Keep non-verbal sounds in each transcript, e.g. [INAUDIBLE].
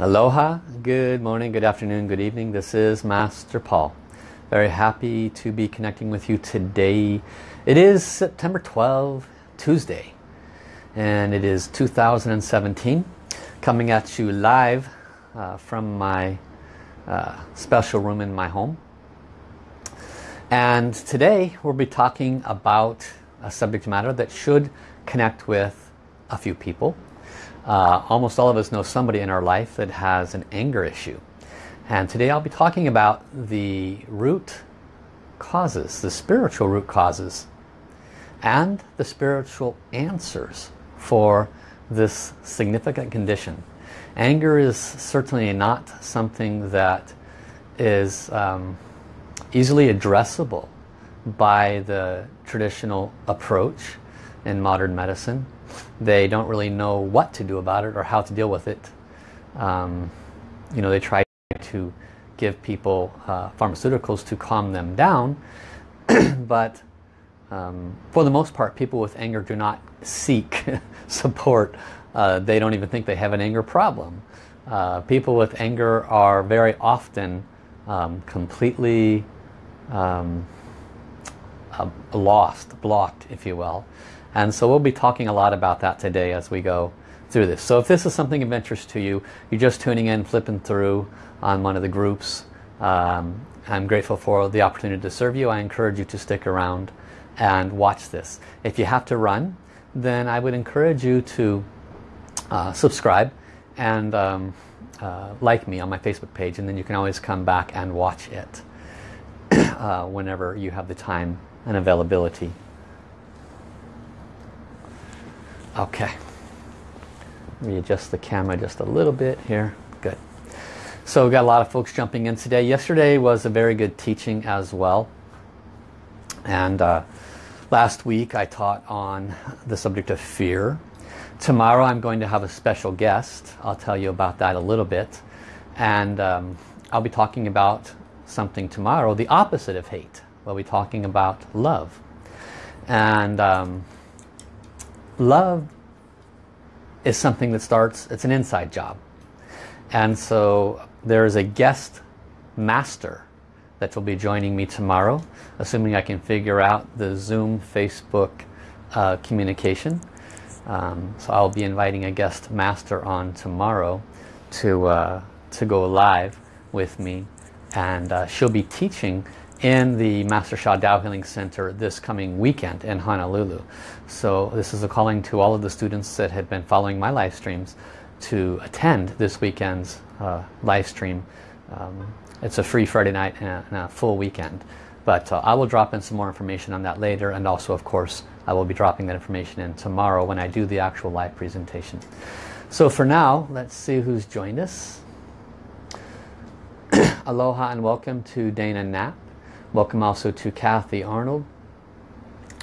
Aloha, good morning, good afternoon, good evening. This is Master Paul. Very happy to be connecting with you today. It is September 12, Tuesday, and it is 2017. Coming at you live uh, from my uh, special room in my home. And today we'll be talking about a subject matter that should connect with a few people uh, almost all of us know somebody in our life that has an anger issue. And today I'll be talking about the root causes, the spiritual root causes, and the spiritual answers for this significant condition. Anger is certainly not something that is um, easily addressable by the traditional approach in modern medicine they don't really know what to do about it or how to deal with it. Um, you know, they try to give people uh, pharmaceuticals to calm them down, [CLEARS THROAT] but um, for the most part, people with anger do not seek [LAUGHS] support. Uh, they don't even think they have an anger problem. Uh, people with anger are very often um, completely um, uh, lost, blocked, if you will. And so we'll be talking a lot about that today as we go through this. So if this is something of interest to you, you're just tuning in, flipping through on one of the groups, um, I'm grateful for the opportunity to serve you. I encourage you to stick around and watch this. If you have to run, then I would encourage you to uh, subscribe and um, uh, like me on my Facebook page and then you can always come back and watch it [CLEARS THROAT] uh, whenever you have the time and availability. Okay. Readjust the camera just a little bit here. Good. So we've got a lot of folks jumping in today. Yesterday was a very good teaching as well. And uh, last week I taught on the subject of fear. Tomorrow I'm going to have a special guest. I'll tell you about that a little bit. And um, I'll be talking about something tomorrow, the opposite of hate. We'll be talking about love. And um, love is something that starts, it's an inside job. And so there is a guest master that will be joining me tomorrow, assuming I can figure out the Zoom, Facebook uh, communication. Um, so I'll be inviting a guest master on tomorrow to, uh, to go live with me. And uh, she'll be teaching in the Master Sha Tao Healing Center this coming weekend in Honolulu. So this is a calling to all of the students that have been following my live streams to attend this weekend's uh, live stream. Um, it's a free Friday night and a, and a full weekend. But uh, I will drop in some more information on that later and also of course I will be dropping that information in tomorrow when I do the actual live presentation. So for now, let's see who's joined us. [CLEARS THROAT] Aloha and welcome to Dana Knapp. Welcome also to Kathy Arnold.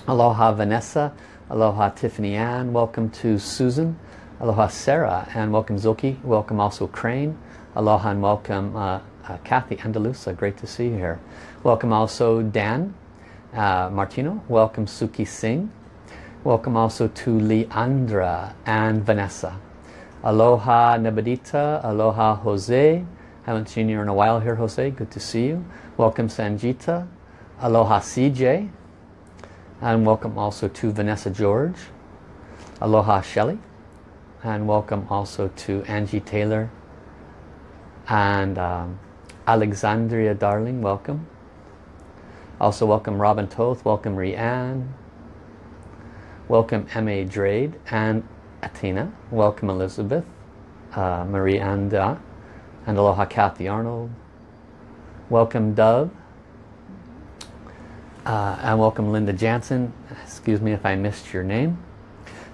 Aloha Vanessa. Aloha Tiffany Ann. Welcome to Susan. Aloha Sarah. And welcome Zilke. Welcome also Crane. Aloha and welcome uh, uh, Kathy Andalusa. Great to see you here. Welcome also Dan uh, Martino. Welcome Suki Singh. Welcome also to Leandra and Vanessa. Aloha Nebadita. Aloha Jose. Haven't seen you in a while here, Jose. Good to see you. Welcome Sanjita. Aloha CJ. And welcome also to Vanessa George. Aloha Shelley. And welcome also to Angie Taylor. And um, Alexandria Darling, welcome. Also welcome Robin Toth, welcome Rianne. Welcome M.A. Drade and Athena. Welcome Elizabeth. Uh, Marie Anda. And aloha Kathy Arnold. Welcome Dove. Uh, and welcome Linda Jansen. Excuse me if I missed your name.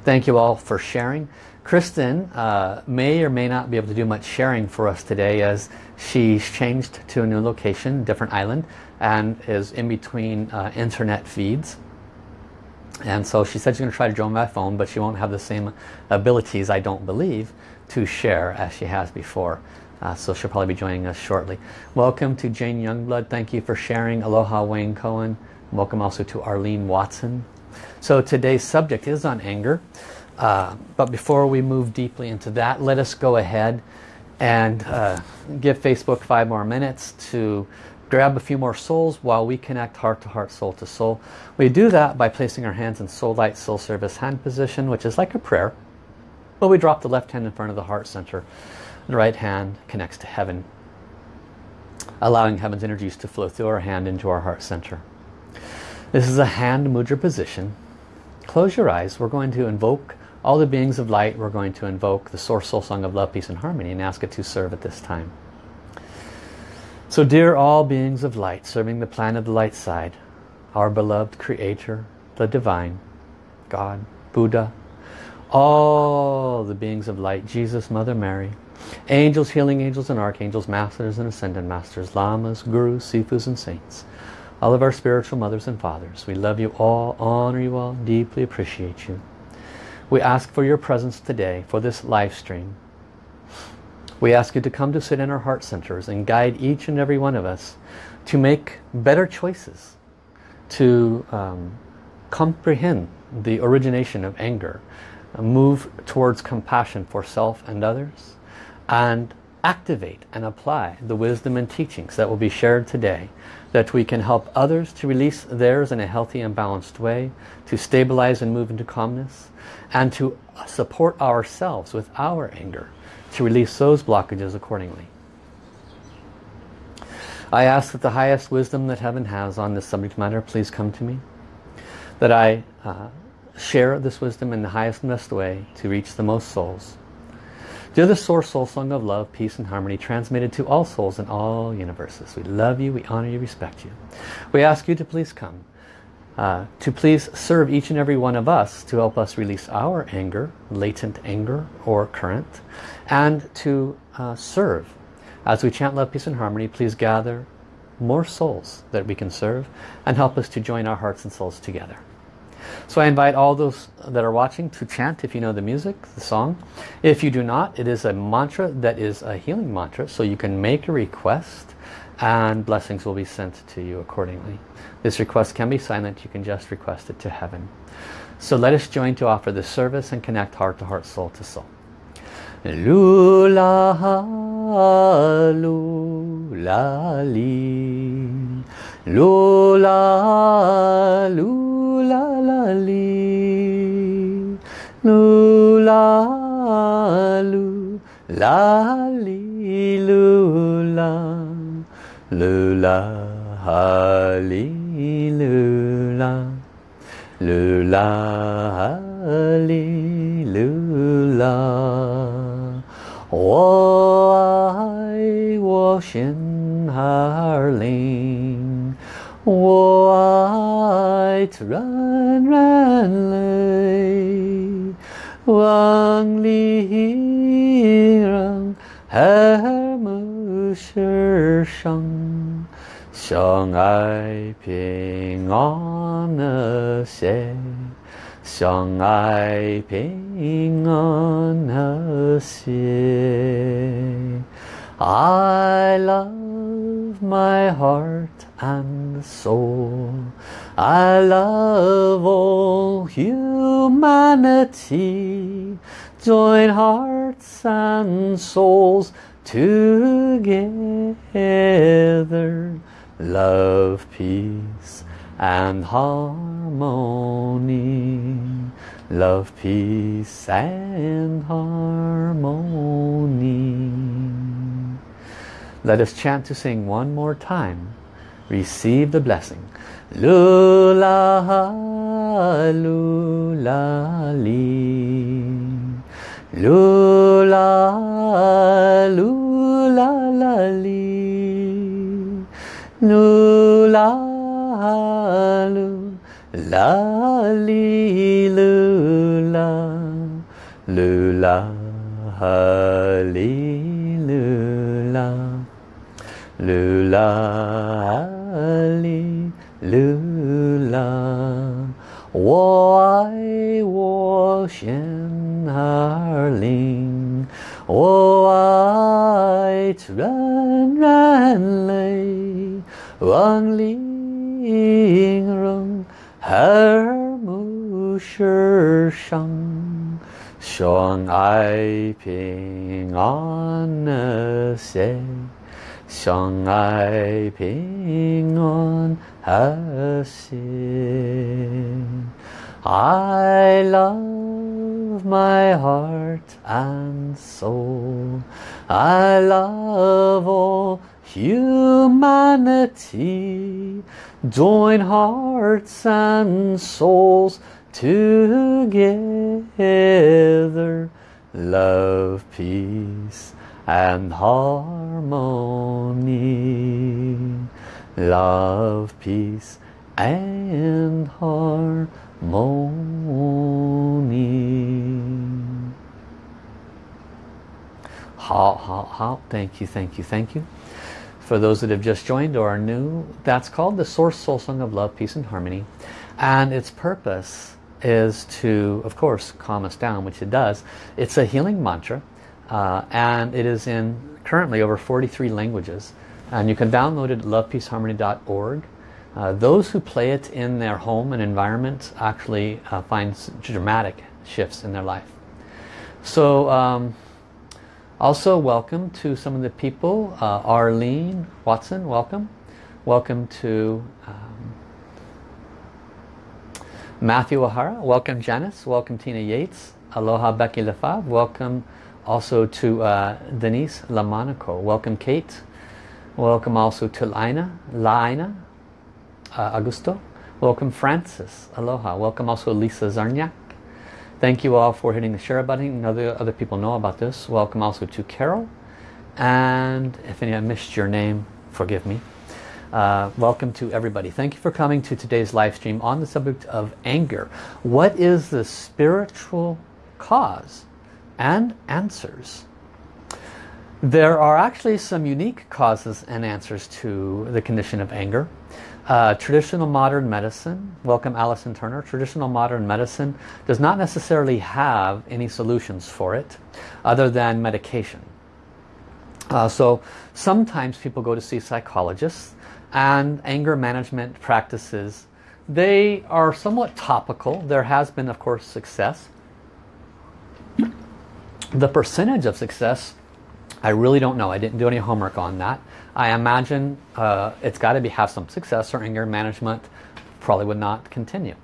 Thank you all for sharing. Kristen uh, may or may not be able to do much sharing for us today as she's changed to a new location, different island, and is in between uh, internet feeds. And so she said she's going to try to join by phone, but she won't have the same abilities, I don't believe, to share as she has before. Uh, so she'll probably be joining us shortly. Welcome to Jane Youngblood. Thank you for sharing. Aloha Wayne Cohen. Welcome also to Arlene Watson. So today's subject is on anger. Uh, but before we move deeply into that, let us go ahead and uh, give Facebook five more minutes to grab a few more souls while we connect heart to heart, soul to soul. We do that by placing our hands in soul light, soul service hand position, which is like a prayer. But we drop the left hand in front of the heart center. The right hand connects to heaven, allowing heaven's energies to flow through our hand into our heart center. This is a hand mudra position. Close your eyes. We're going to invoke all the beings of light. We're going to invoke the Source Soul Song of Love, Peace and Harmony and ask it to serve at this time. So dear all beings of light, serving the plan of the light side, our beloved Creator, the Divine, God, Buddha, all the beings of light, Jesus, Mother Mary, angels, healing angels and archangels, masters and ascended masters, lamas, gurus, sifus and saints, all of our spiritual mothers and fathers. We love you all, honor you all, deeply appreciate you. We ask for your presence today for this live stream. We ask you to come to sit in our heart centers and guide each and every one of us to make better choices, to um, comprehend the origination of anger, move towards compassion for self and others, and activate and apply the wisdom and teachings that will be shared today that we can help others to release theirs in a healthy and balanced way, to stabilize and move into calmness, and to support ourselves with our anger, to release those blockages accordingly. I ask that the highest wisdom that heaven has on this subject matter please come to me, that I uh, share this wisdom in the highest and best way to reach the most souls. Do the Source Soul Song of Love, Peace and Harmony transmitted to all souls in all universes. We love you, we honor you, respect you. We ask you to please come. Uh, to please serve each and every one of us to help us release our anger, latent anger or current, and to uh, serve. As we chant love, peace and harmony, please gather more souls that we can serve and help us to join our hearts and souls together. So I invite all those that are watching to chant if you know the music, the song. If you do not, it is a mantra that is a healing mantra, so you can make a request and blessings will be sent to you accordingly. This request can be silent, you can just request it to heaven. So let us join to offer this service and connect heart to heart, soul to soul. Lula, lula, li. Lula, lula, la, li. Lula, lula, li, lula. Lula, li, lula. Lula, li, lula. 我爱心儿灵，我爱自然人类，万里人和睦世上，相爱平安和谐。相爱平安和谐。I love my heart and soul. I love all humanity. Join hearts and souls together. Love, peace and harmony. Love, peace and harmony. Let us chant to sing one more time. Receive the blessing. Lula, lula, li. Lula, lula, la, li. Lula, la li lula lula li lula lula ha li lula 我爱我心儿灵，我爱人人类，万里人和睦世上， 相爱平安和谐， 相爱平安和谐。I love my heart and soul. I love all humanity. Join hearts and souls together love peace and harmony. Love peace and harmony. How how how thank you thank you thank you. For those that have just joined or are new that's called the source soul song of love peace and harmony. And its purpose is to, of course, calm us down, which it does. It's a healing mantra uh, and it is in currently over 43 languages. And you can download it at lovepeaceharmony.org. Uh, those who play it in their home and environment actually uh, find dramatic shifts in their life. So um, also welcome to some of the people. Uh, Arlene Watson, welcome. Welcome to um, Matthew O'Hara, welcome Janice, welcome Tina Yates, aloha Becky Lefebvre, welcome also to uh, Denise Lamonaco, welcome Kate, welcome also to Laina, Laina uh, Augusto, welcome Francis, aloha, welcome also Lisa Zarniak, thank you all for hitting the share button, other, other people know about this, welcome also to Carol, and if any I missed your name, forgive me. Uh, welcome to everybody. Thank you for coming to today's live stream on the subject of anger. What is the spiritual cause and answers? There are actually some unique causes and answers to the condition of anger. Uh, traditional modern medicine, welcome Alison Turner, traditional modern medicine does not necessarily have any solutions for it other than medication. Uh, so sometimes people go to see psychologists and anger management practices. They are somewhat topical. There has been, of course, success. The percentage of success, I really don't know. I didn't do any homework on that. I imagine uh, it's got to be have some success or anger management probably would not continue.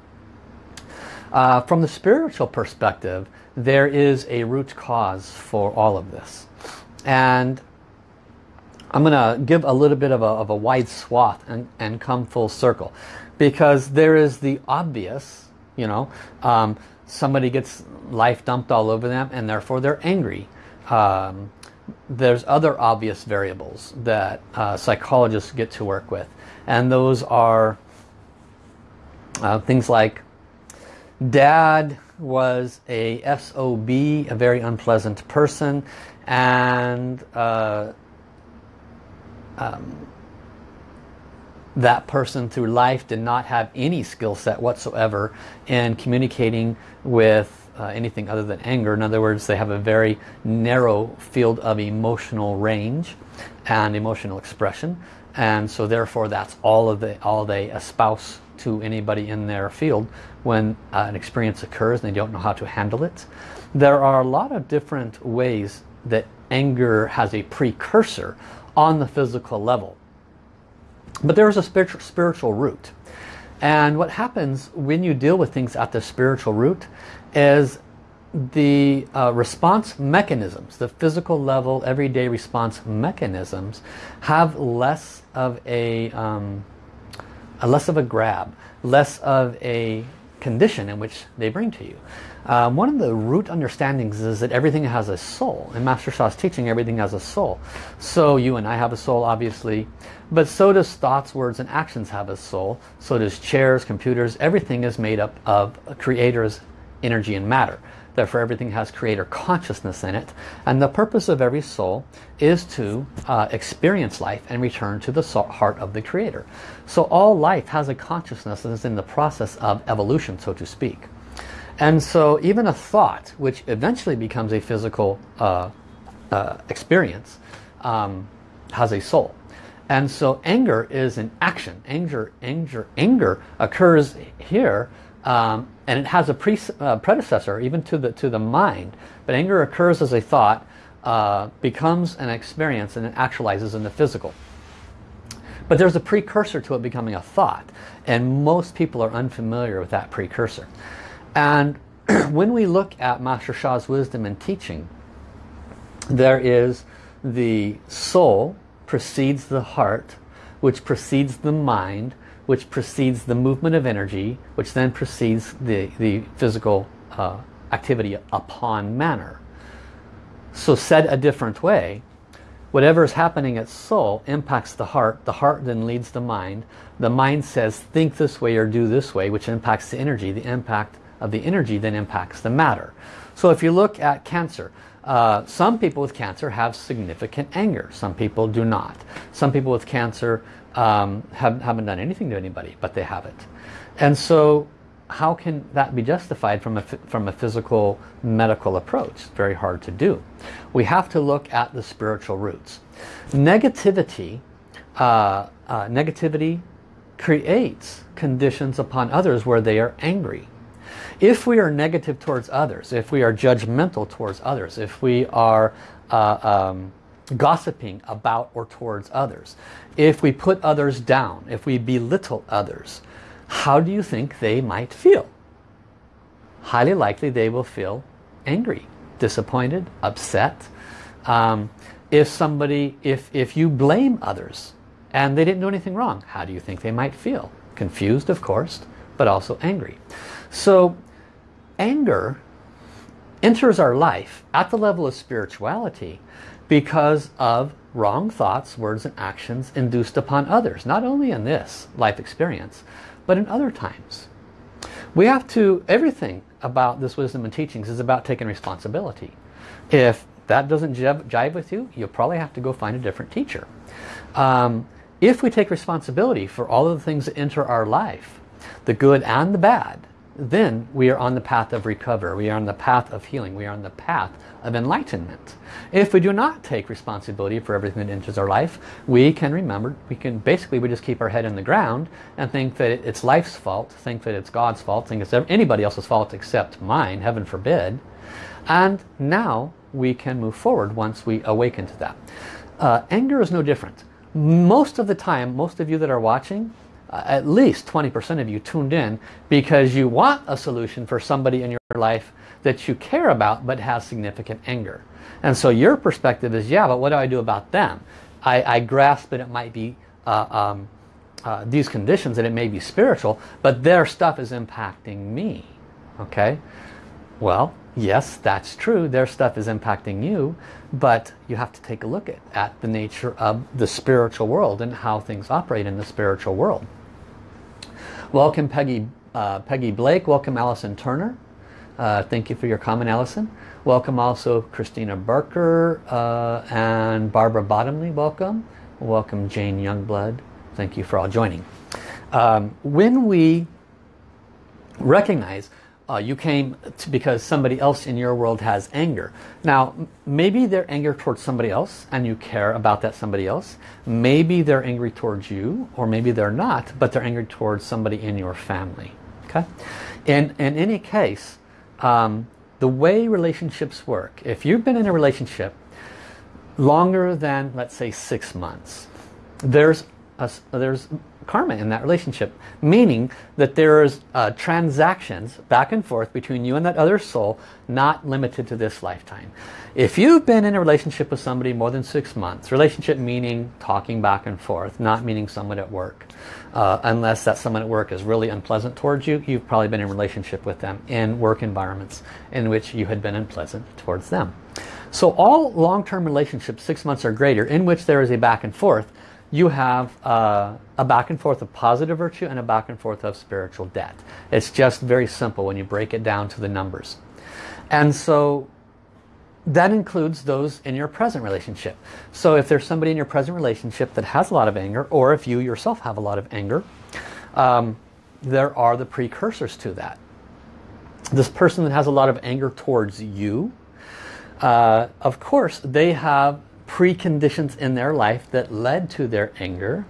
Uh, from the spiritual perspective, there is a root cause for all of this. And I'm going to give a little bit of a, of a wide swath and, and come full circle. Because there is the obvious, you know, um, somebody gets life dumped all over them and therefore they're angry. Um, there's other obvious variables that uh, psychologists get to work with. And those are uh, things like dad was a SOB, a very unpleasant person, and uh, um, that person through life did not have any skill set whatsoever in communicating with uh, anything other than anger. In other words, they have a very narrow field of emotional range and emotional expression. And so therefore that's all of the all they espouse to anybody in their field when uh, an experience occurs and they don't know how to handle it. There are a lot of different ways that anger has a precursor on the physical level. But there is a spiritual, spiritual root. And what happens when you deal with things at the spiritual root is the uh, response mechanisms, the physical level, everyday response mechanisms have less of a, um, a less of a grab, less of a condition in which they bring to you. Um, one of the root understandings is that everything has a soul. In Master Sha's teaching, everything has a soul. So you and I have a soul, obviously. But so does thoughts, words, and actions have a soul. So does chairs, computers. Everything is made up of creator's energy and matter. Therefore, everything has creator consciousness in it. And the purpose of every soul is to uh, experience life and return to the heart of the creator. So all life has a consciousness that is in the process of evolution, so to speak. And so even a thought, which eventually becomes a physical uh, uh, experience, um, has a soul. And so anger is an action. Anger, anger, anger occurs here um, and it has a uh, predecessor even to the to the mind but anger occurs as a thought uh, becomes an experience and it actualizes in the physical but there's a precursor to it becoming a thought and most people are unfamiliar with that precursor and [CLEARS THROAT] when we look at Master Sha's wisdom and teaching there is the soul precedes the heart which precedes the mind which precedes the movement of energy, which then precedes the, the physical uh, activity upon manner. So said a different way, whatever is happening at soul impacts the heart, the heart then leads the mind, the mind says think this way or do this way, which impacts the energy, the impact of the energy then impacts the matter. So if you look at cancer, uh, some people with cancer have significant anger. Some people do not. Some people with cancer um, have, haven't done anything to anybody, but they have it. And so how can that be justified from a, from a physical medical approach? It's very hard to do. We have to look at the spiritual roots. Negativity, uh, uh, negativity creates conditions upon others where they are angry. If we are negative towards others, if we are judgmental towards others, if we are uh, um, gossiping about or towards others, if we put others down, if we belittle others, how do you think they might feel? Highly likely they will feel angry, disappointed, upset. Um, if somebody, if, if you blame others and they didn't do anything wrong, how do you think they might feel? Confused, of course, but also angry. So anger enters our life at the level of spirituality because of wrong thoughts, words and actions induced upon others. Not only in this life experience, but in other times. We have to, everything about this wisdom and teachings is about taking responsibility. If that doesn't jive with you, you'll probably have to go find a different teacher. Um, if we take responsibility for all of the things that enter our life, the good and the bad, then we are on the path of recovery. We are on the path of healing. We are on the path of enlightenment. If we do not take responsibility for everything that enters our life, we can remember, we can basically we just keep our head in the ground and think that it's life's fault, think that it's God's fault, think it's anybody else's fault except mine, heaven forbid. And now we can move forward once we awaken to that. Uh, anger is no different. Most of the time, most of you that are watching, at least 20% of you tuned in because you want a solution for somebody in your life that you care about but has significant anger. And so your perspective is, yeah, but what do I do about them? I, I grasp that it might be uh, um, uh, these conditions, and it may be spiritual, but their stuff is impacting me. Okay? Well, yes, that's true. Their stuff is impacting you, but you have to take a look at, at the nature of the spiritual world and how things operate in the spiritual world. Welcome Peggy, uh, Peggy Blake. Welcome Allison Turner. Uh, thank you for your comment, Allison. Welcome also Christina Barker uh, and Barbara Bottomley. Welcome. Welcome Jane Youngblood. Thank you for all joining. Um, when we recognize uh, you came because somebody else in your world has anger. Now, maybe they're anger towards somebody else and you care about that somebody else. Maybe they're angry towards you or maybe they're not, but they're angry towards somebody in your family. Okay? In, in any case, um, the way relationships work, if you've been in a relationship longer than, let's say, six months, there's, a, there's karma in that relationship. Meaning that there's uh, transactions back and forth between you and that other soul not limited to this lifetime. If you've been in a relationship with somebody more than six months, relationship meaning talking back and forth, not meaning someone at work. Uh, unless that someone at work is really unpleasant towards you, you've probably been in a relationship with them in work environments in which you had been unpleasant towards them. So all long-term relationships, six months or greater, in which there is a back and forth, you have uh, a back and forth of positive virtue and a back and forth of spiritual debt. It's just very simple when you break it down to the numbers. And so that includes those in your present relationship. So if there's somebody in your present relationship that has a lot of anger, or if you yourself have a lot of anger, um, there are the precursors to that. This person that has a lot of anger towards you, uh, of course, they have preconditions in their life that led to their anger.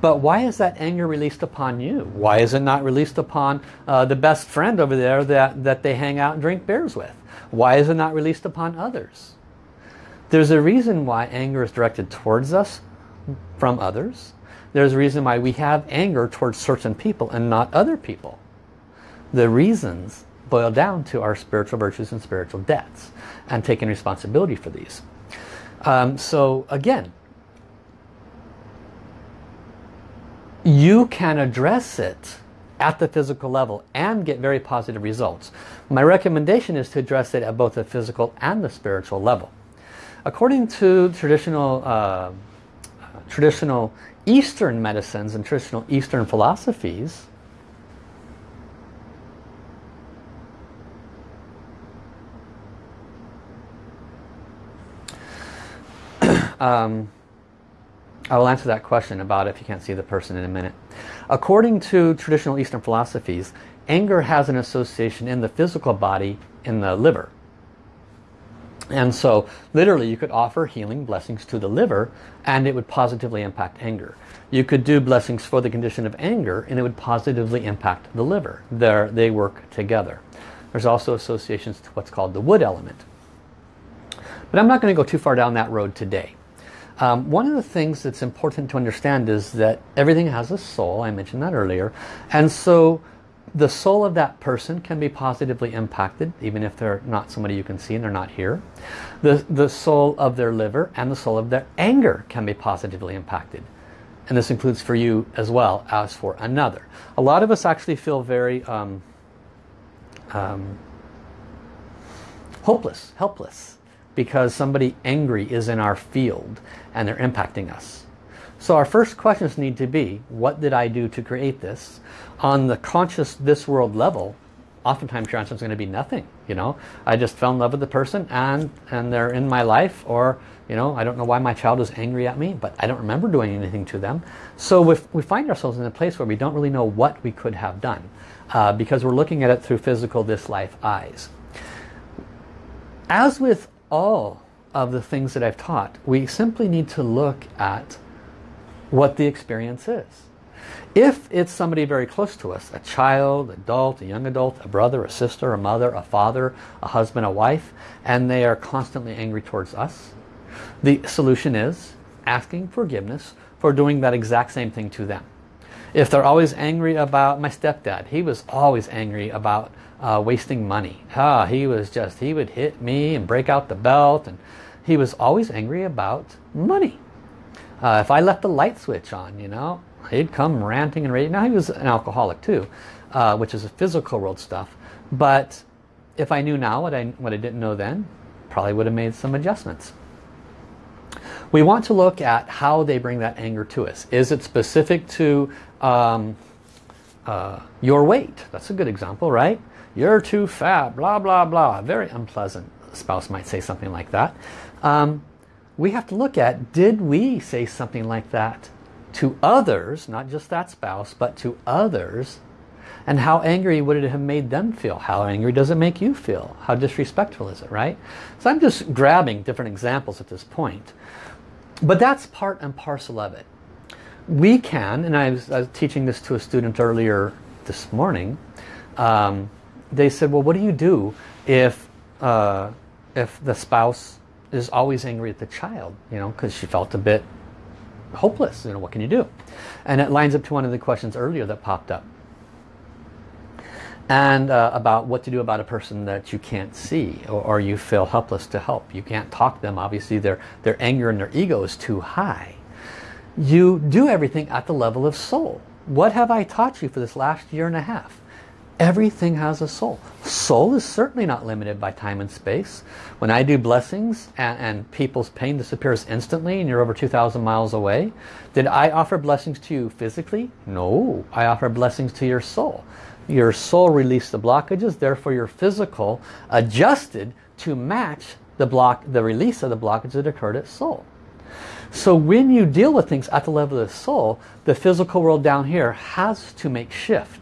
But why is that anger released upon you? Why is it not released upon uh, the best friend over there that, that they hang out and drink beers with? Why is it not released upon others? There's a reason why anger is directed towards us from others. There's a reason why we have anger towards certain people and not other people. The reasons boil down to our spiritual virtues and spiritual debts and taking responsibility for these. Um, so again, you can address it at the physical level and get very positive results. My recommendation is to address it at both the physical and the spiritual level. According to traditional, uh, traditional Eastern medicines and traditional Eastern philosophies, um, I will answer that question about if you can't see the person in a minute. According to traditional Eastern philosophies, anger has an association in the physical body in the liver. And so literally you could offer healing blessings to the liver and it would positively impact anger. You could do blessings for the condition of anger and it would positively impact the liver. They're, they work together. There's also associations to what's called the wood element. But I'm not going to go too far down that road today. Um, one of the things that's important to understand is that everything has a soul. I mentioned that earlier. And so the soul of that person can be positively impacted even if they're not somebody you can see and they're not here. The, the soul of their liver and the soul of their anger can be positively impacted. And this includes for you as well as for another. A lot of us actually feel very um, um, hopeless, helpless because somebody angry is in our field and they're impacting us. So our first questions need to be, what did I do to create this? On the conscious this world level, oftentimes your answer is going to be nothing. You know, I just fell in love with the person and, and they're in my life or, you know, I don't know why my child is angry at me, but I don't remember doing anything to them. So if we find ourselves in a place where we don't really know what we could have done uh, because we're looking at it through physical this life eyes. As with all of the things that I've taught. We simply need to look at what the experience is. If it's somebody very close to us, a child, adult, a young adult, a brother, a sister, a mother, a father, a husband, a wife, and they are constantly angry towards us, the solution is asking forgiveness for doing that exact same thing to them. If they're always angry about my stepdad, he was always angry about uh, wasting money. Ah, he was just, he would hit me and break out the belt and he was always angry about money. Uh, if I left the light switch on, you know, he'd come ranting and raving. Now he was an alcoholic too, uh, which is a physical world stuff. But if I knew now what I, what I didn't know then, probably would have made some adjustments. We want to look at how they bring that anger to us. Is it specific to um, uh, your weight? That's a good example, right? You're too fat, blah, blah, blah. Very unpleasant spouse might say something like that. Um, we have to look at, did we say something like that to others, not just that spouse, but to others, and how angry would it have made them feel? How angry does it make you feel? How disrespectful is it, right? So I'm just grabbing different examples at this point. But that's part and parcel of it. We can, and I was, I was teaching this to a student earlier this morning, um, they said, well, what do you do if, uh, if the spouse is always angry at the child? You know, because she felt a bit hopeless. You know, what can you do? And it lines up to one of the questions earlier that popped up. And uh, about what to do about a person that you can't see or, or, you feel helpless to help. You can't talk to them. Obviously, their, their anger and their ego is too high. You do everything at the level of soul. What have I taught you for this last year and a half? Everything has a soul. Soul is certainly not limited by time and space. When I do blessings and, and people's pain disappears instantly and you're over 2,000 miles away, did I offer blessings to you physically? No, I offer blessings to your soul. Your soul released the blockages, therefore your physical adjusted to match the block, the release of the blockage that occurred at soul. So when you deal with things at the level of the soul, the physical world down here has to make shift.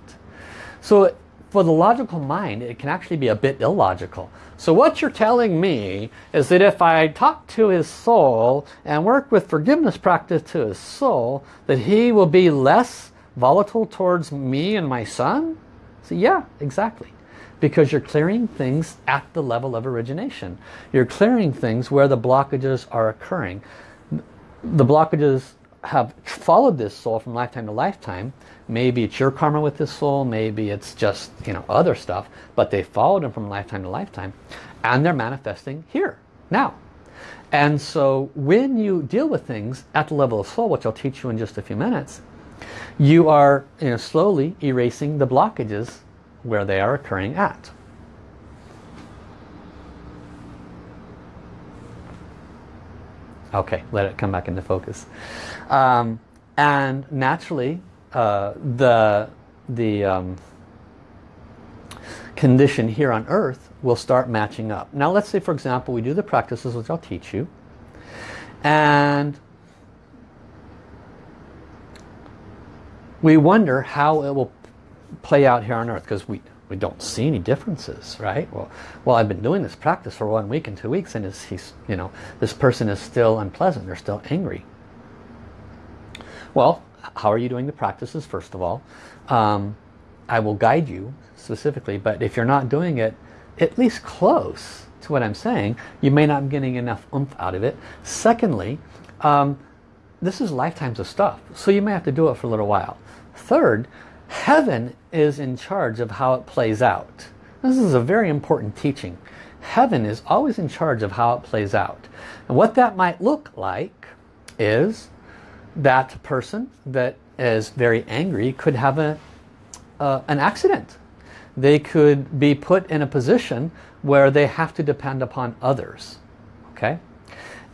So for the logical mind, it can actually be a bit illogical. So what you're telling me is that if I talk to his soul and work with forgiveness practice to his soul, that he will be less volatile towards me and my son? So yeah, exactly. Because you're clearing things at the level of origination. You're clearing things where the blockages are occurring. The blockages have followed this soul from lifetime to lifetime maybe it's your karma with this soul maybe it's just you know other stuff but they followed him from lifetime to lifetime and they're manifesting here now and so when you deal with things at the level of soul which I'll teach you in just a few minutes you are you know slowly erasing the blockages where they are occurring at Okay, let it come back into focus. Um, and naturally, uh, the, the um, condition here on earth will start matching up. Now let's say, for example, we do the practices which I'll teach you. And we wonder how it will play out here on earth because we we don't see any differences, right? Well, well, I've been doing this practice for one week and two weeks, and is he's, you know, this person is still unpleasant. They're still angry. Well, how are you doing the practices? First of all, um, I will guide you specifically, but if you're not doing it, at least close to what I'm saying, you may not be getting enough oomph out of it. Secondly, um, this is lifetimes of stuff, so you may have to do it for a little while. Third, Heaven is in charge of how it plays out. This is a very important teaching. Heaven is always in charge of how it plays out. And what that might look like is that person that is very angry could have a, uh, an accident. They could be put in a position where they have to depend upon others. Okay?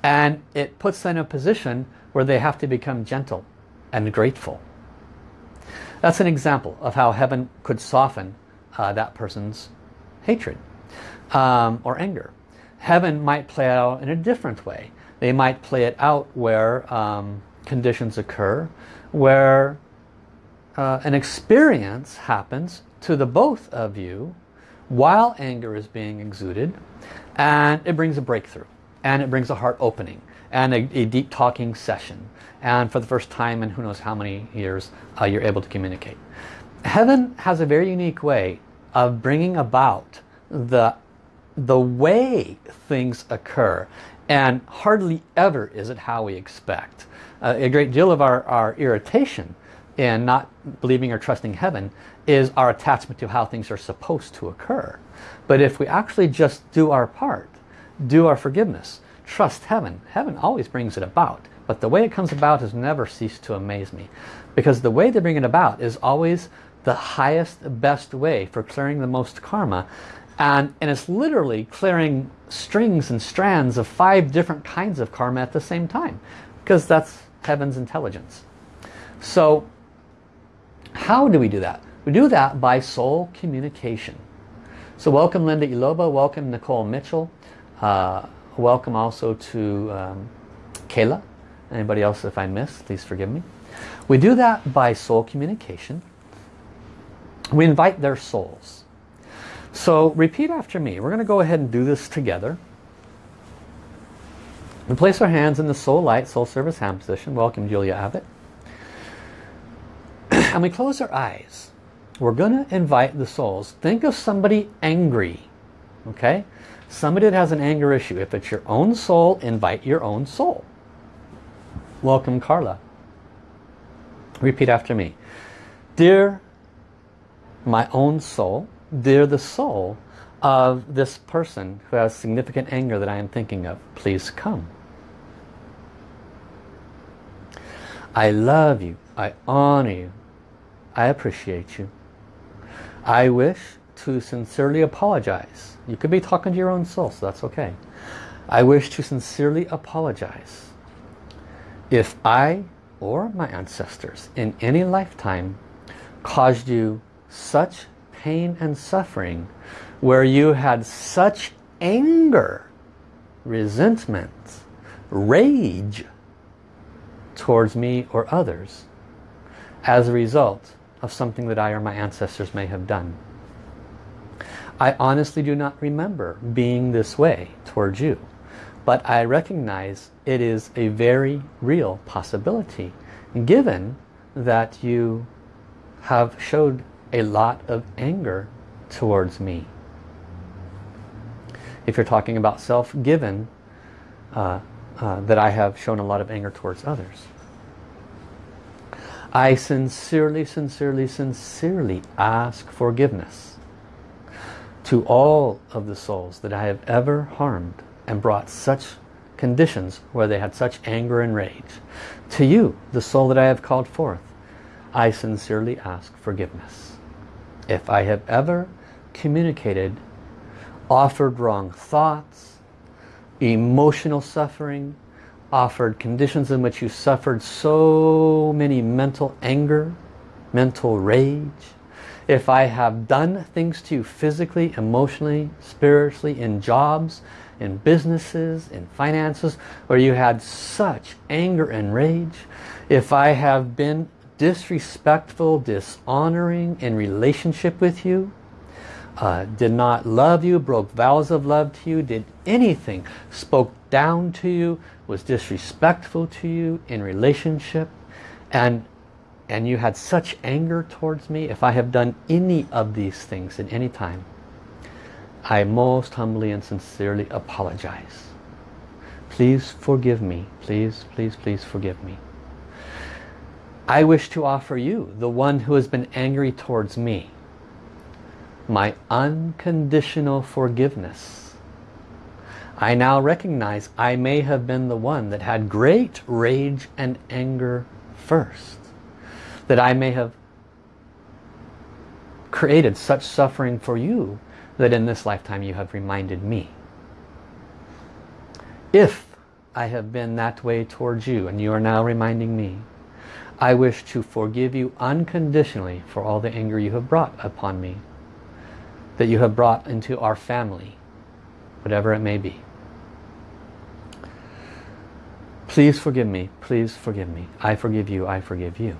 And it puts them in a position where they have to become gentle and grateful. That's an example of how heaven could soften uh, that person's hatred um, or anger. Heaven might play out in a different way. They might play it out where um, conditions occur, where uh, an experience happens to the both of you while anger is being exuded and it brings a breakthrough and it brings a heart opening and a, a deep talking session and for the first time in who knows how many years uh, you're able to communicate. Heaven has a very unique way of bringing about the, the way things occur and hardly ever is it how we expect. Uh, a great deal of our, our irritation in not believing or trusting heaven is our attachment to how things are supposed to occur. But if we actually just do our part, do our forgiveness, trust heaven, heaven always brings it about. But the way it comes about has never ceased to amaze me. Because the way they bring it about is always the highest, best way for clearing the most karma. And, and it's literally clearing strings and strands of five different kinds of karma at the same time. Because that's heaven's intelligence. So how do we do that? We do that by soul communication. So welcome Linda Iloba, welcome Nicole Mitchell, uh, welcome also to um, Kayla, Anybody else if I missed, please forgive me. We do that by soul communication. We invite their souls. So repeat after me. We're going to go ahead and do this together. We place our hands in the soul light, soul service hand position. Welcome Julia Abbott. [CLEARS THROAT] and we close our eyes. We're going to invite the souls. Think of somebody angry. Okay? Somebody that has an anger issue. If it's your own soul, invite your own soul. Welcome Carla. Repeat after me. Dear my own soul, dear the soul of this person who has significant anger that I am thinking of, please come. I love you. I honor you. I appreciate you. I wish to sincerely apologize. You could be talking to your own soul, so that's okay. I wish to sincerely apologize if I or my ancestors in any lifetime caused you such pain and suffering where you had such anger, resentment, rage towards me or others as a result of something that I or my ancestors may have done. I honestly do not remember being this way towards you. But I recognize it is a very real possibility given that you have showed a lot of anger towards me. If you're talking about self-given, uh, uh, that I have shown a lot of anger towards others. I sincerely, sincerely, sincerely ask forgiveness to all of the souls that I have ever harmed and brought such conditions where they had such anger and rage. To you, the soul that I have called forth, I sincerely ask forgiveness. If I have ever communicated, offered wrong thoughts, emotional suffering, offered conditions in which you suffered so many mental anger, mental rage, if I have done things to you physically, emotionally, spiritually, in jobs, in businesses, in finances, where you had such anger and rage, if I have been disrespectful, dishonoring in relationship with you, uh, did not love you, broke vows of love to you, did anything, spoke down to you, was disrespectful to you in relationship, and and you had such anger towards me, if I have done any of these things at any time, I most humbly and sincerely apologize. Please forgive me. Please, please, please forgive me. I wish to offer you, the one who has been angry towards me, my unconditional forgiveness. I now recognize I may have been the one that had great rage and anger first that I may have created such suffering for you that in this lifetime you have reminded me. If I have been that way towards you and you are now reminding me, I wish to forgive you unconditionally for all the anger you have brought upon me, that you have brought into our family, whatever it may be. Please forgive me, please forgive me. I forgive you, I forgive you.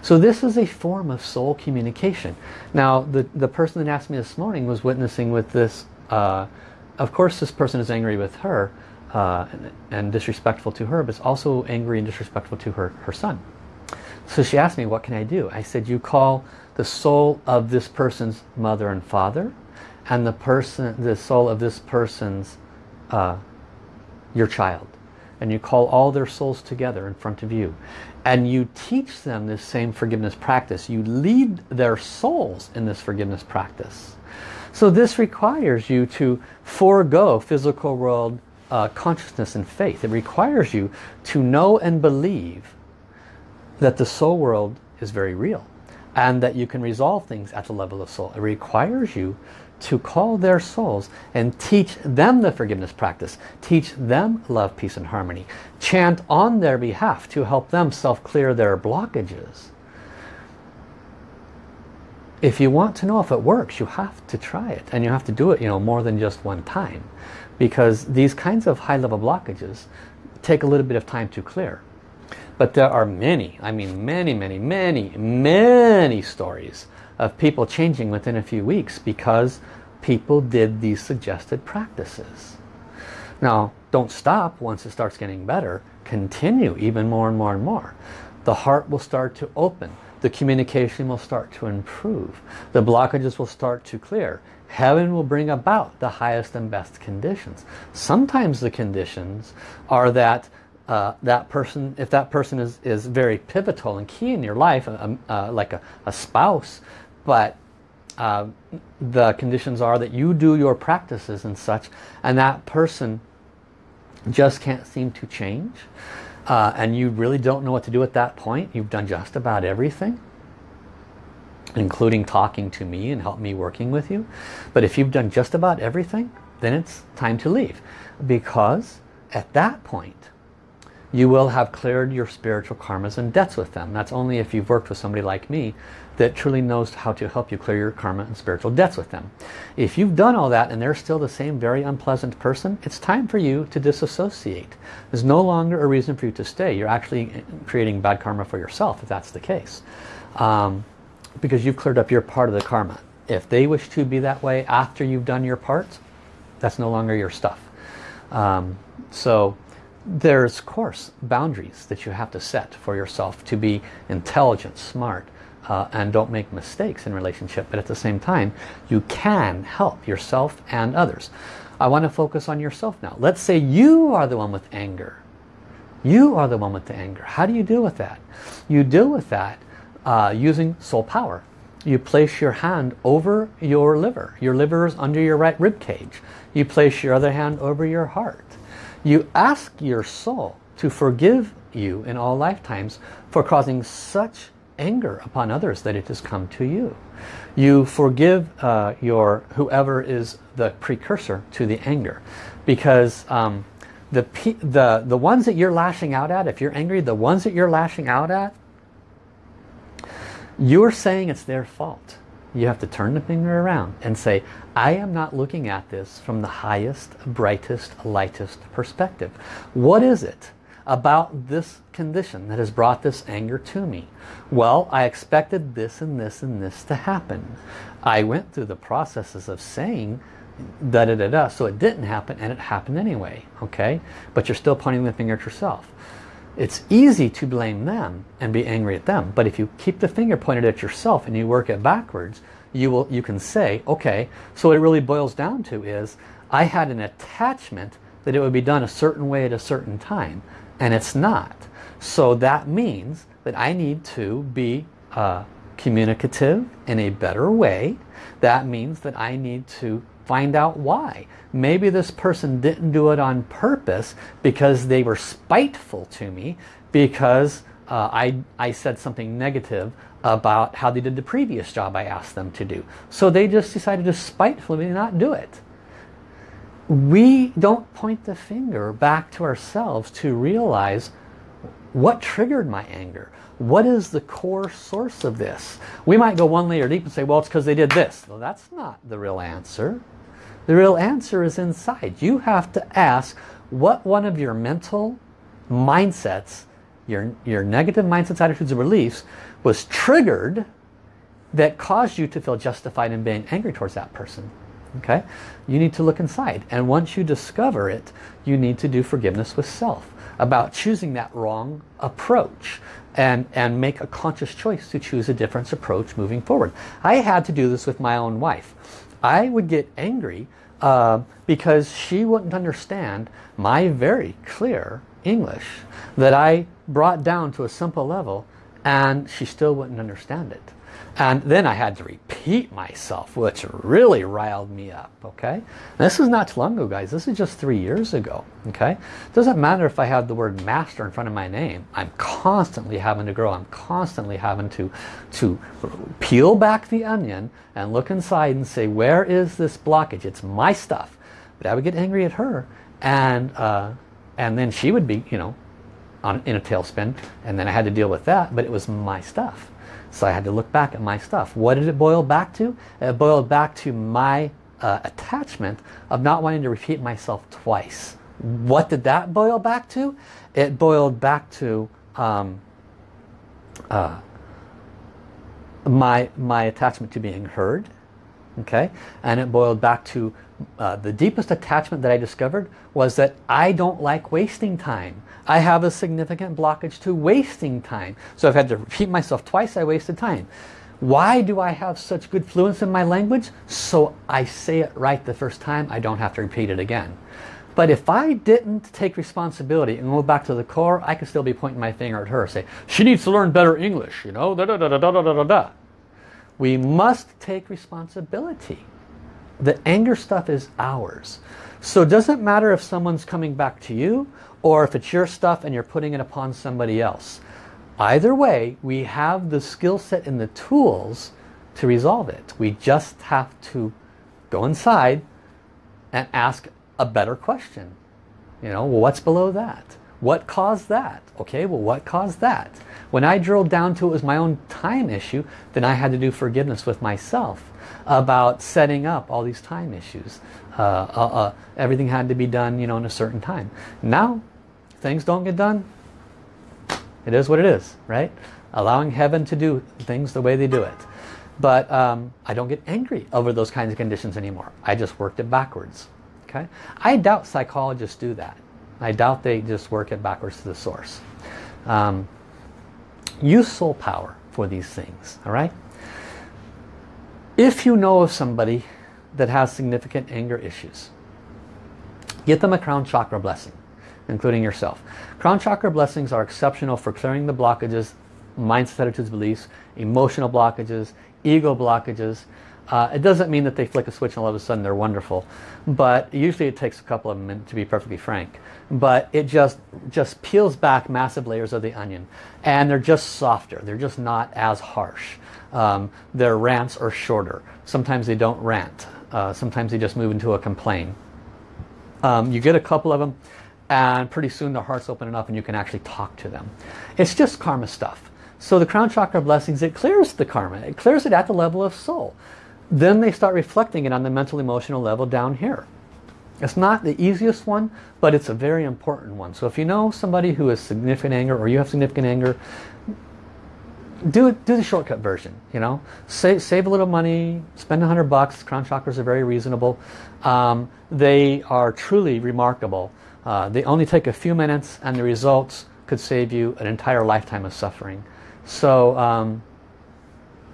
So this is a form of soul communication. Now, the, the person that asked me this morning was witnessing with this. Uh, of course, this person is angry with her uh, and, and, disrespectful to her, but it's also angry and disrespectful to her, her son. So she asked me, what can I do? I said, you call the soul of this person's mother and father and the person, the soul of this person's uh, your child. And you call all their souls together in front of you. And you teach them this same forgiveness practice. You lead their souls in this forgiveness practice. So this requires you to forego physical world uh, consciousness and faith. It requires you to know and believe that the soul world is very real and that you can resolve things at the level of soul it requires you to call their souls and teach them the forgiveness practice. Teach them love, peace and harmony. Chant on their behalf to help them self-clear their blockages. If you want to know if it works, you have to try it. And you have to do it you know, more than just one time. Because these kinds of high-level blockages take a little bit of time to clear. But there are many, I mean many, many, many, many stories of people changing within a few weeks because people did these suggested practices. Now, don't stop once it starts getting better. Continue even more and more and more. The heart will start to open. The communication will start to improve. The blockages will start to clear. Heaven will bring about the highest and best conditions. Sometimes the conditions are that uh, that person, if that person is, is very pivotal and key in your life, uh, uh, like a, a spouse, but uh, the conditions are that you do your practices and such and that person just can't seem to change uh, and you really don't know what to do at that point. You've done just about everything including talking to me and help me working with you. But if you've done just about everything then it's time to leave because at that point you will have cleared your spiritual karmas and debts with them. That's only if you've worked with somebody like me that truly knows how to help you clear your karma and spiritual debts with them. If you've done all that and they're still the same very unpleasant person, it's time for you to disassociate. There's no longer a reason for you to stay. You're actually creating bad karma for yourself if that's the case. Um, because you've cleared up your part of the karma. If they wish to be that way after you've done your part, that's no longer your stuff. Um, so there's, of course, boundaries that you have to set for yourself to be intelligent, smart, uh, and don't make mistakes in relationship. But at the same time, you can help yourself and others. I want to focus on yourself now. Let's say you are the one with anger. You are the one with the anger. How do you deal with that? You deal with that uh, using soul power. You place your hand over your liver. Your liver is under your right rib cage. You place your other hand over your heart. You ask your soul to forgive you in all lifetimes for causing such anger upon others that it has come to you. You forgive uh, your whoever is the precursor to the anger because um, the, the, the ones that you're lashing out at, if you're angry, the ones that you're lashing out at, you're saying it's their fault. You have to turn the finger around and say, I am not looking at this from the highest, brightest, lightest perspective. What is it about this condition that has brought this anger to me? Well, I expected this and this and this to happen. I went through the processes of saying da da da da, so it didn't happen and it happened anyway, okay? But you're still pointing the finger at yourself. It's easy to blame them and be angry at them, but if you keep the finger pointed at yourself and you work it backwards, you will you can say, okay, so what it really boils down to is I had an attachment that it would be done a certain way at a certain time and it's not. So that means that I need to be uh, communicative in a better way. That means that I need to find out why. Maybe this person didn't do it on purpose because they were spiteful to me because uh, I, I said something negative about how they did the previous job I asked them to do. So they just decided to spitefully not do it we don't point the finger back to ourselves to realize what triggered my anger. What is the core source of this? We might go one layer deep and say, well, it's because they did this. Well, that's not the real answer. The real answer is inside. You have to ask what one of your mental mindsets, your, your negative mindsets, attitudes, and beliefs was triggered that caused you to feel justified in being angry towards that person okay? You need to look inside. And once you discover it you need to do forgiveness with self about choosing that wrong approach and and make a conscious choice to choose a different approach moving forward. I had to do this with my own wife I would get angry uh, because she wouldn't understand my very clear English that I brought down to a simple level and she still wouldn't understand it and then I had to repeat myself, which really riled me up, okay? And this is not too long ago, guys. This is just three years ago, okay? Doesn't matter if I have the word master in front of my name. I'm constantly having to grow. I'm constantly having to, to peel back the onion and look inside and say, where is this blockage? It's my stuff. But I would get angry at her. And, uh, and then she would be, you know, on, in a tailspin. And then I had to deal with that. But it was my stuff. So I had to look back at my stuff. What did it boil back to? It boiled back to my uh, attachment of not wanting to repeat myself twice. What did that boil back to? It boiled back to um, uh, my, my attachment to being heard. Okay, and it boiled back to uh, the deepest attachment that I discovered was that I don't like wasting time. I have a significant blockage to wasting time. So I've had to repeat myself twice, I wasted time. Why do I have such good fluence in my language? So I say it right the first time, I don't have to repeat it again. But if I didn't take responsibility and go back to the core, I could still be pointing my finger at her, say, she needs to learn better English, you know, da da da da da da da da. We must take responsibility. The anger stuff is ours. So it doesn't matter if someone's coming back to you or if it's your stuff and you're putting it upon somebody else. Either way, we have the skill set and the tools to resolve it. We just have to go inside and ask a better question. You know, well, what's below that? What caused that? Okay, well, what caused that? When I drilled down to it was my own time issue, then I had to do forgiveness with myself about setting up all these time issues. Uh, uh, uh, everything had to be done, you know, in a certain time. Now, things don't get done. It is what it is, right? Allowing heaven to do things the way they do it. But um, I don't get angry over those kinds of conditions anymore. I just worked it backwards. Okay? I doubt psychologists do that. I doubt they just work it backwards to the source. Um, use soul power for these things. All right? If you know of somebody that has significant anger issues, get them a crown chakra blessing, including yourself. Crown chakra blessings are exceptional for clearing the blockages, mindset, attitudes, beliefs, emotional blockages, ego blockages. Uh, it doesn't mean that they flick a switch and all of a sudden they're wonderful. But usually it takes a couple of minutes to be perfectly frank. But it just, just peels back massive layers of the onion. And they're just softer. They're just not as harsh. Um, their rants are shorter. Sometimes they don't rant. Uh, sometimes they just move into a complaint. Um, you get a couple of them and pretty soon their hearts open enough and you can actually talk to them. It's just karma stuff. So the crown chakra blessings, it clears the karma. It clears it at the level of soul. Then they start reflecting it on the mental emotional level down here. It's not the easiest one, but it's a very important one. So if you know somebody who has significant anger or you have significant anger, do do the shortcut version. You know, save save a little money, spend a hundred bucks. Crown chakras are very reasonable. Um, they are truly remarkable. Uh, they only take a few minutes, and the results could save you an entire lifetime of suffering. So um,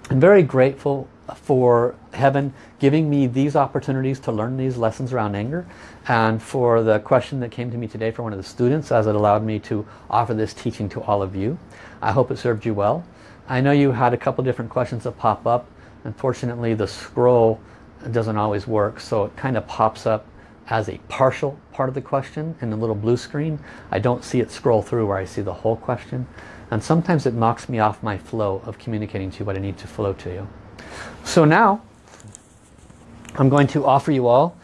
I'm very grateful for heaven giving me these opportunities to learn these lessons around anger and for the question that came to me today from one of the students as it allowed me to offer this teaching to all of you. I hope it served you well. I know you had a couple different questions that pop up. Unfortunately the scroll doesn't always work so it kind of pops up as a partial part of the question in the little blue screen. I don't see it scroll through where I see the whole question and sometimes it knocks me off my flow of communicating to you what I need to flow to you. So now I'm going to offer you all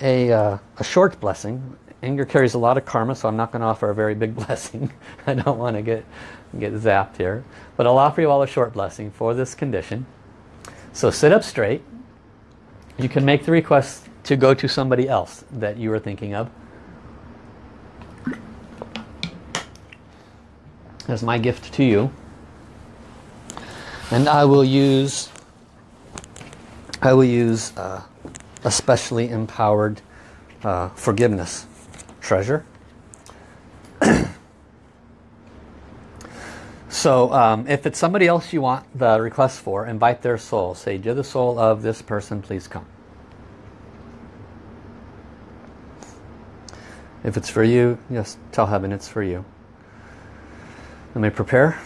a, uh, a short blessing. Anger carries a lot of karma, so I'm not going to offer a very big [LAUGHS] blessing. I don't want to get, get zapped here. But I'll offer you all a short blessing for this condition. So sit up straight. You can make the request to go to somebody else that you were thinking of. As my gift to you. And I will use I will use uh, a specially empowered uh, forgiveness treasure. [CLEARS THROAT] so um, if it's somebody else you want the request for, invite their soul. Say, you're the soul of this person, please come. If it's for you, just tell heaven it's for you. Let me prepare.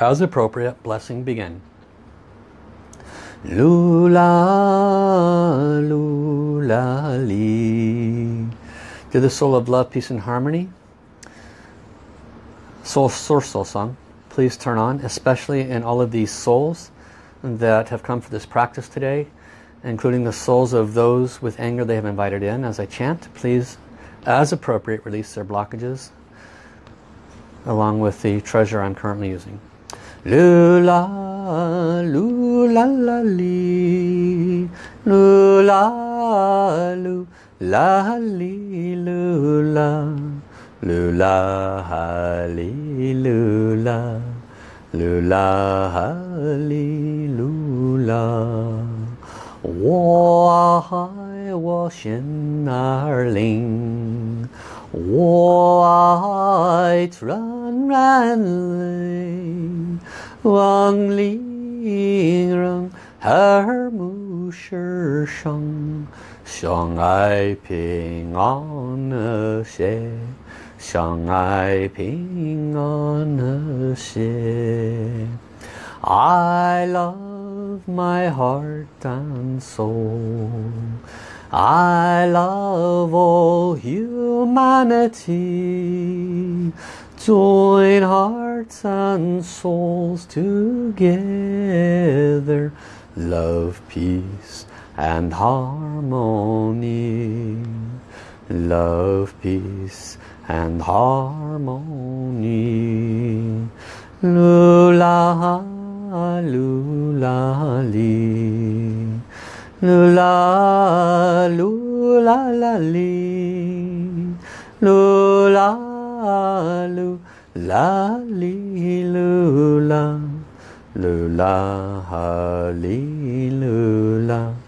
As appropriate, blessing begin. Lula, lula, li. To the soul of love, peace and harmony. Soul Source Soul Song. Please turn on, especially in all of these souls that have come for this practice today, including the souls of those with anger they have invited in. As I chant, please, as appropriate, release their blockages along with the treasure I'm currently using. Lula, lula, la, li, lula, 啦哩噜啦噜啦哈哩噜啦噜啦哈哩噜啦我爱我心儿里我爱 transran 始生相爱平安和谐，相爱平安和谐。I love my heart and soul. I love all humanity. Join hearts and souls together. Love, peace and harmony. Love, peace and harmony. Lula, lula, lee. Lula, lula, la, li. Lula, lula, li, lula. Lula, li, lula.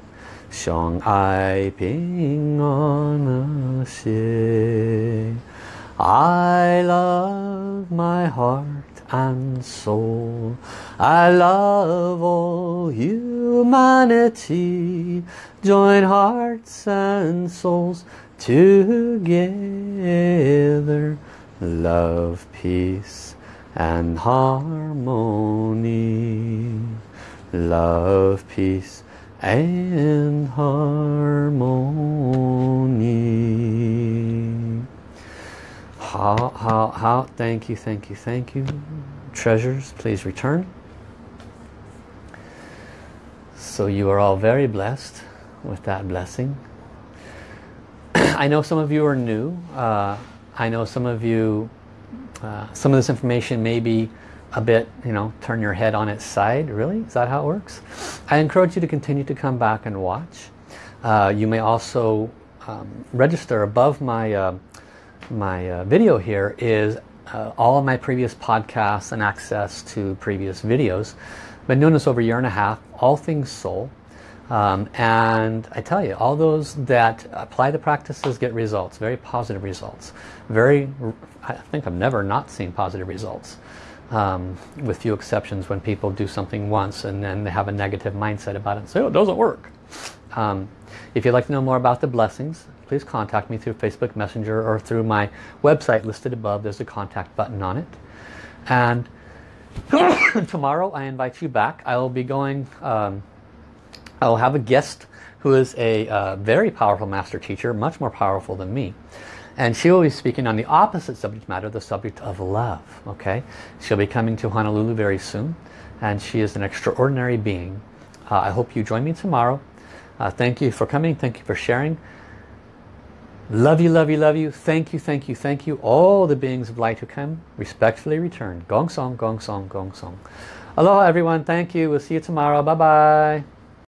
I Ping on a I love my heart and soul. I love all humanity. Join hearts and souls together. Love, peace and harmony. Love, peace and harmony. How how how thank you thank you thank you. Treasures please return. So you are all very blessed with that blessing. [CLEARS THROAT] I know some of you are new. Uh, I know some of you, uh, some of this information may be a bit, you know, turn your head on its side. Really? Is that how it works? I encourage you to continue to come back and watch. Uh, you may also um, register above my, uh, my uh, video here is uh, all of my previous podcasts and access to previous videos. Been doing this over a year and a half, all things soul. Um, and I tell you, all those that apply the practices get results, very positive results. Very, I think I've never not seen positive results. Um, with few exceptions when people do something once and then they have a negative mindset about it and say, oh, it doesn't work. Um, if you'd like to know more about the blessings, please contact me through Facebook Messenger or through my website listed above. There's a contact button on it. And [COUGHS] tomorrow I invite you back. I will be going um, I'll have a guest who is a uh, very powerful master teacher, much more powerful than me. And she will be speaking on the opposite subject matter, the subject of love. Okay, She'll be coming to Honolulu very soon. And she is an extraordinary being. Uh, I hope you join me tomorrow. Uh, thank you for coming. Thank you for sharing. Love you, love you, love you. Thank you, thank you, thank you. All the beings of light who come, respectfully return. Gong song, gong song, gong song. Aloha everyone. Thank you. We'll see you tomorrow. Bye-bye.